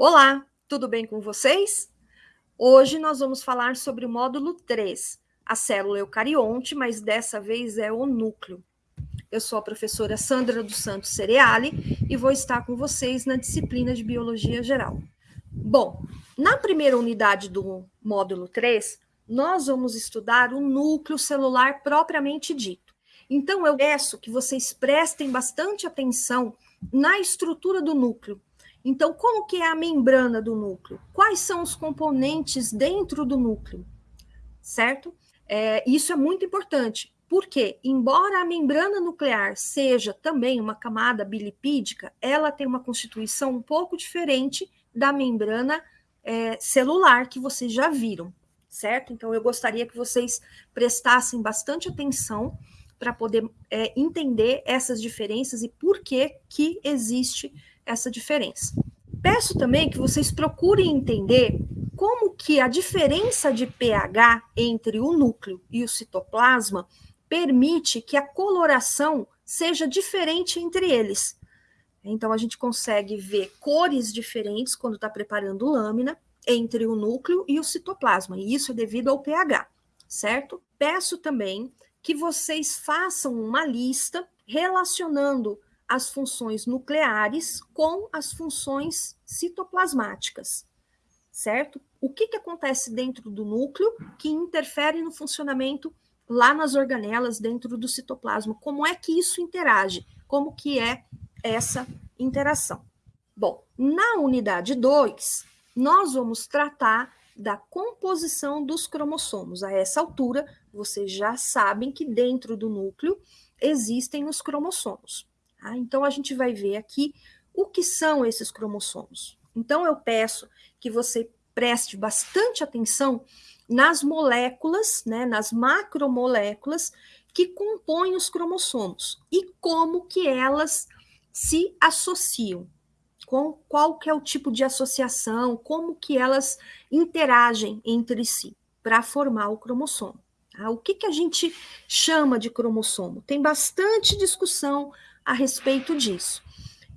Olá, tudo bem com vocês? Hoje nós vamos falar sobre o módulo 3, a célula eucarionte, mas dessa vez é o núcleo. Eu sou a professora Sandra dos Santos Cereali e vou estar com vocês na disciplina de Biologia Geral. Bom, na primeira unidade do módulo 3, nós vamos estudar o núcleo celular propriamente dito. Então, eu peço que vocês prestem bastante atenção na estrutura do núcleo, então, como que é a membrana do núcleo? Quais são os componentes dentro do núcleo? Certo? É, isso é muito importante, porque, embora a membrana nuclear seja também uma camada bilipídica, ela tem uma constituição um pouco diferente da membrana é, celular que vocês já viram, certo? Então, eu gostaria que vocês prestassem bastante atenção para poder é, entender essas diferenças e por que, que existe essa diferença. Peço também que vocês procurem entender como que a diferença de pH entre o núcleo e o citoplasma permite que a coloração seja diferente entre eles. Então, a gente consegue ver cores diferentes quando está preparando lâmina entre o núcleo e o citoplasma, e isso é devido ao pH, certo? Peço também que vocês façam uma lista relacionando as funções nucleares com as funções citoplasmáticas, certo? O que, que acontece dentro do núcleo que interfere no funcionamento lá nas organelas dentro do citoplasma? Como é que isso interage? Como que é essa interação? Bom, na unidade 2, nós vamos tratar da composição dos cromossomos. A essa altura, vocês já sabem que dentro do núcleo existem os cromossomos. Tá? Então, a gente vai ver aqui o que são esses cromossomos. Então, eu peço que você preste bastante atenção nas moléculas, né, nas macromoléculas que compõem os cromossomos e como que elas se associam, com qual que é o tipo de associação, como que elas interagem entre si para formar o cromossomo. Tá? O que, que a gente chama de cromossomo? Tem bastante discussão a respeito disso.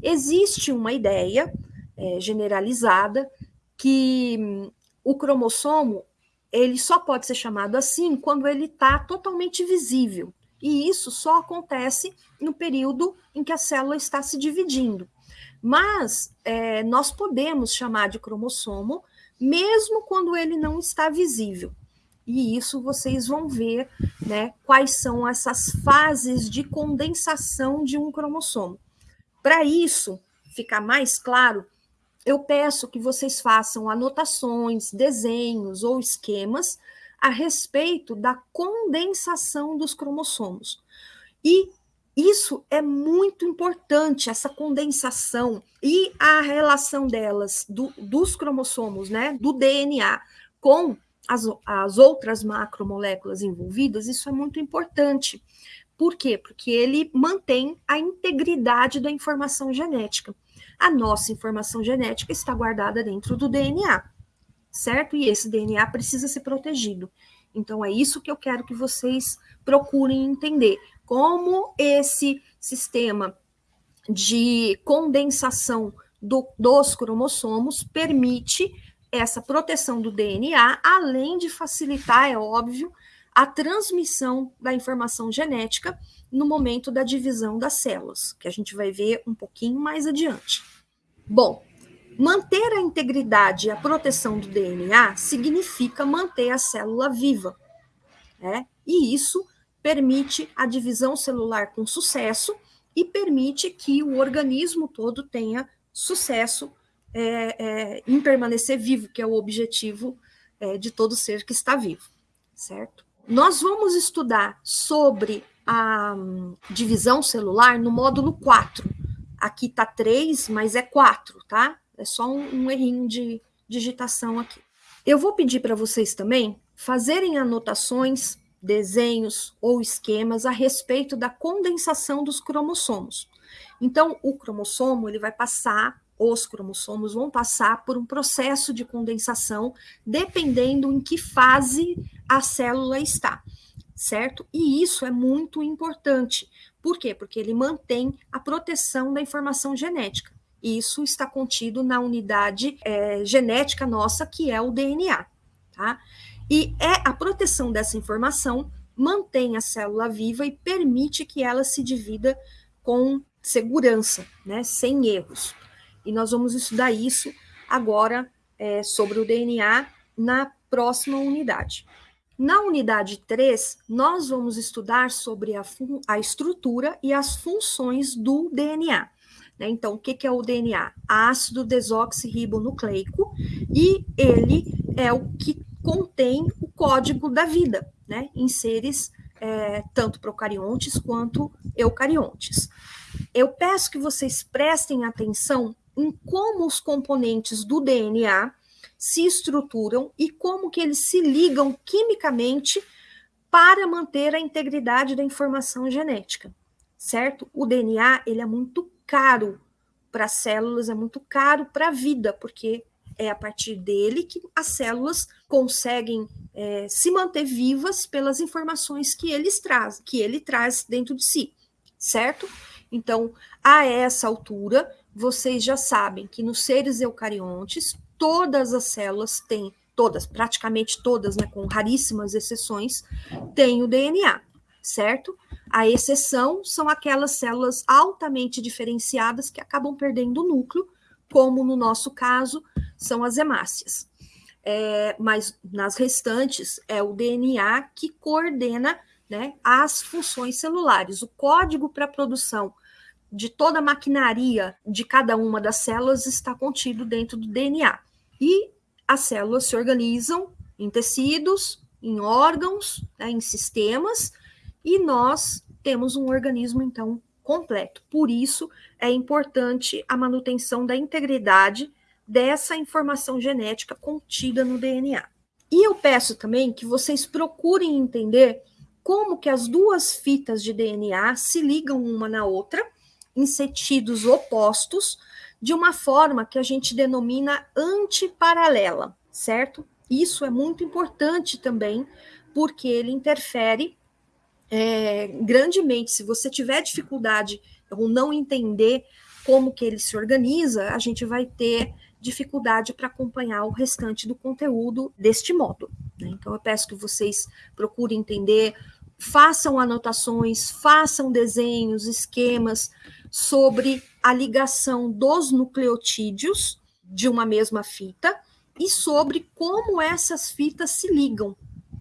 Existe uma ideia é, generalizada que hum, o cromossomo ele só pode ser chamado assim quando ele está totalmente visível. E isso só acontece no período em que a célula está se dividindo. Mas é, nós podemos chamar de cromossomo mesmo quando ele não está visível. E isso vocês vão ver né, quais são essas fases de condensação de um cromossomo. Para isso ficar mais claro, eu peço que vocês façam anotações, desenhos ou esquemas a respeito da condensação dos cromossomos. E isso é muito importante, essa condensação e a relação delas, do, dos cromossomos, né, do DNA, com as, as outras macromoléculas envolvidas, isso é muito importante. Por quê? Porque ele mantém a integridade da informação genética. A nossa informação genética está guardada dentro do DNA, certo? E esse DNA precisa ser protegido. Então, é isso que eu quero que vocês procurem entender. Como esse sistema de condensação do, dos cromossomos permite essa proteção do DNA, além de facilitar, é óbvio, a transmissão da informação genética no momento da divisão das células, que a gente vai ver um pouquinho mais adiante. Bom, manter a integridade e a proteção do DNA significa manter a célula viva, né? E isso permite a divisão celular com sucesso e permite que o organismo todo tenha sucesso é, é, em permanecer vivo, que é o objetivo é, de todo ser que está vivo, certo? Nós vamos estudar sobre a um, divisão celular no módulo 4. Aqui está 3, mas é 4, tá? É só um, um errinho de digitação aqui. Eu vou pedir para vocês também fazerem anotações, desenhos ou esquemas a respeito da condensação dos cromossomos. Então, o cromossomo ele vai passar os cromossomos vão passar por um processo de condensação, dependendo em que fase a célula está, certo? E isso é muito importante. Por quê? Porque ele mantém a proteção da informação genética. Isso está contido na unidade é, genética nossa, que é o DNA, tá? E é a proteção dessa informação mantém a célula viva e permite que ela se divida com segurança, né, sem erros. E nós vamos estudar isso agora é, sobre o DNA na próxima unidade. Na unidade 3, nós vamos estudar sobre a, a estrutura e as funções do DNA. Né? Então, o que, que é o DNA? Ácido desoxirribonucleico, e ele é o que contém o código da vida, né? Em seres é, tanto procariontes quanto eucariontes. Eu peço que vocês prestem atenção em como os componentes do DNA se estruturam e como que eles se ligam quimicamente para manter a integridade da informação genética, certo? O DNA, ele é muito caro para as células, é muito caro para a vida, porque é a partir dele que as células conseguem é, se manter vivas pelas informações que eles traz, que ele traz dentro de si, certo? Então, a essa altura, vocês já sabem que nos seres eucariontes, todas as células têm, todas, praticamente todas, né, com raríssimas exceções, têm o DNA, certo? A exceção são aquelas células altamente diferenciadas que acabam perdendo o núcleo, como no nosso caso são as hemácias. É, mas nas restantes é o DNA que coordena né, as funções celulares. O código para a produção de toda a maquinaria de cada uma das células está contido dentro do DNA. E as células se organizam em tecidos, em órgãos, né, em sistemas, e nós temos um organismo, então, completo. Por isso, é importante a manutenção da integridade dessa informação genética contida no DNA. E eu peço também que vocês procurem entender como que as duas fitas de DNA se ligam uma na outra em sentidos opostos, de uma forma que a gente denomina antiparalela, certo? Isso é muito importante também, porque ele interfere é, grandemente. Se você tiver dificuldade ou não entender como que ele se organiza, a gente vai ter dificuldade para acompanhar o restante do conteúdo deste modo. Né? Então, eu peço que vocês procurem entender, façam anotações, façam desenhos, esquemas, sobre a ligação dos nucleotídeos de uma mesma fita e sobre como essas fitas se ligam,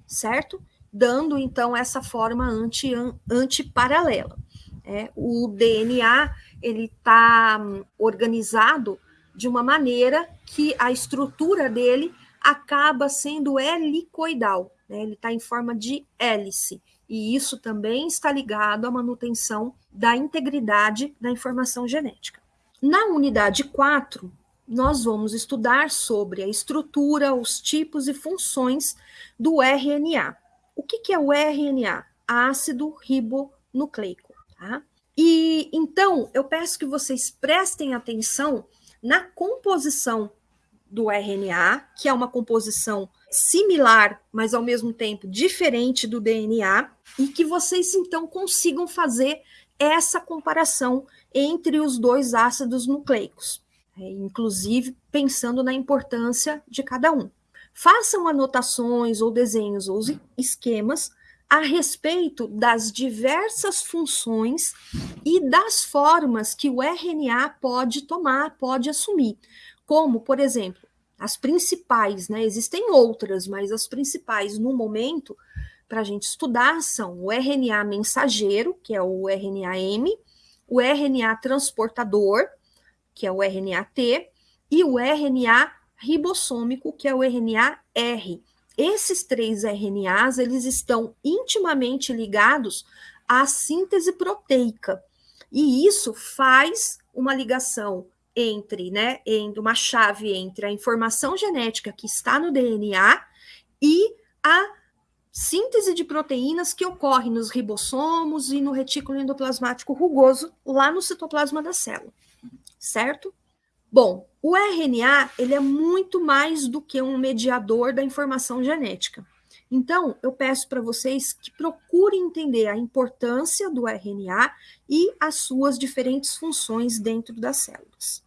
certo? Dando então essa forma anti, antiparalela. É, o DNA ele está hum, organizado de uma maneira que a estrutura dele acaba sendo helicoidal, né? ele está em forma de hélice e isso também está ligado à manutenção da integridade da informação genética. Na unidade 4, nós vamos estudar sobre a estrutura, os tipos e funções do RNA. O que, que é o RNA? Ácido ribonucleico. Tá? E então eu peço que vocês prestem atenção na composição do RNA, que é uma composição similar, mas ao mesmo tempo diferente do DNA, e que vocês então consigam fazer essa comparação entre os dois ácidos nucleicos, né? inclusive pensando na importância de cada um. Façam anotações ou desenhos ou esquemas a respeito das diversas funções e das formas que o RNA pode tomar, pode assumir, como, por exemplo, as principais, né? Existem outras, mas as principais no momento para a gente estudar são o RNA mensageiro, que é o RNA-M, o RNA transportador, que é o RNA-T, e o RNA ribossômico, que é o RNA-R. Esses três RNAs, eles estão intimamente ligados à síntese proteica. E isso faz uma ligação entre, né, entre uma chave entre a informação genética que está no DNA e a síntese de proteínas que ocorre nos ribossomos e no retículo endoplasmático rugoso lá no citoplasma da célula, certo? Bom, o RNA ele é muito mais do que um mediador da informação genética. Então, eu peço para vocês que procurem entender a importância do RNA e as suas diferentes funções dentro das células.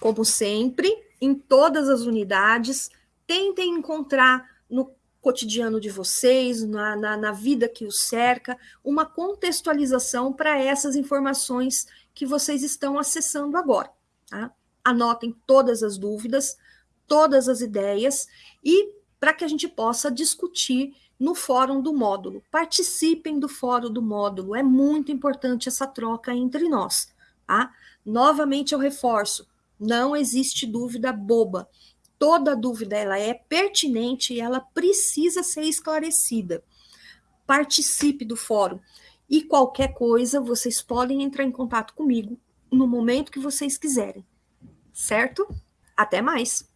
Como sempre, em todas as unidades, tentem encontrar no cotidiano de vocês, na, na, na vida que os cerca, uma contextualização para essas informações que vocês estão acessando agora. Tá? Anotem todas as dúvidas, todas as ideias e para que a gente possa discutir no fórum do módulo. Participem do fórum do módulo, é muito importante essa troca entre nós. Tá? Novamente eu reforço, não existe dúvida boba. Toda dúvida ela é pertinente e ela precisa ser esclarecida. Participe do fórum. E qualquer coisa, vocês podem entrar em contato comigo no momento que vocês quiserem. Certo? Até mais!